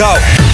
go.